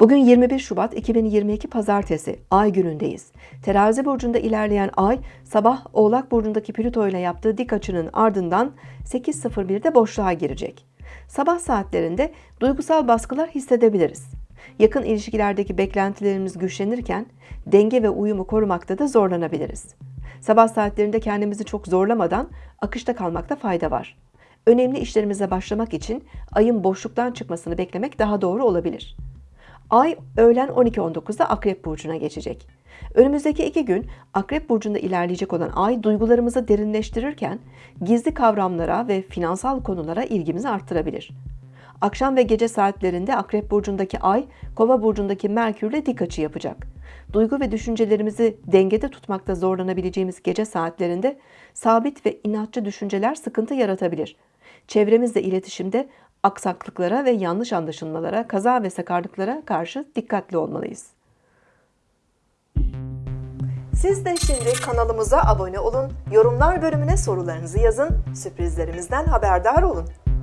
Bugün 21 Şubat 2022 Pazartesi, Ay günündeyiz. Terazi burcunda ilerleyen Ay, sabah Oğlak burcundaki Plüto ile yaptığı dik açının ardından 8.01'de boşluğa girecek. Sabah saatlerinde duygusal baskılar hissedebiliriz. Yakın ilişkilerdeki beklentilerimiz güçlenirken denge ve uyumu korumakta da zorlanabiliriz. Sabah saatlerinde kendimizi çok zorlamadan akışta kalmakta fayda var. Önemli işlerimize başlamak için ayın boşluktan çıkmasını beklemek daha doğru olabilir. Ay öğlen 12.19'da Akrep Burcu'na geçecek. Önümüzdeki iki gün Akrep Burcu'nda ilerleyecek olan Ay duygularımızı derinleştirirken gizli kavramlara ve finansal konulara ilgimizi arttırabilir. Akşam ve gece saatlerinde Akrep Burcu'ndaki Ay, Kova Burcu'ndaki Merkür'le dik açı yapacak. Duygu ve düşüncelerimizi dengede tutmakta zorlanabileceğimiz gece saatlerinde sabit ve inatçı düşünceler sıkıntı yaratabilir. Çevremizle iletişimde aksaklıklara ve yanlış anlaşılmalara, kaza ve sakarlıklara karşı dikkatli olmalıyız. Siz de şimdi kanalımıza abone olun, yorumlar bölümüne sorularınızı yazın, sürprizlerimizden haberdar olun.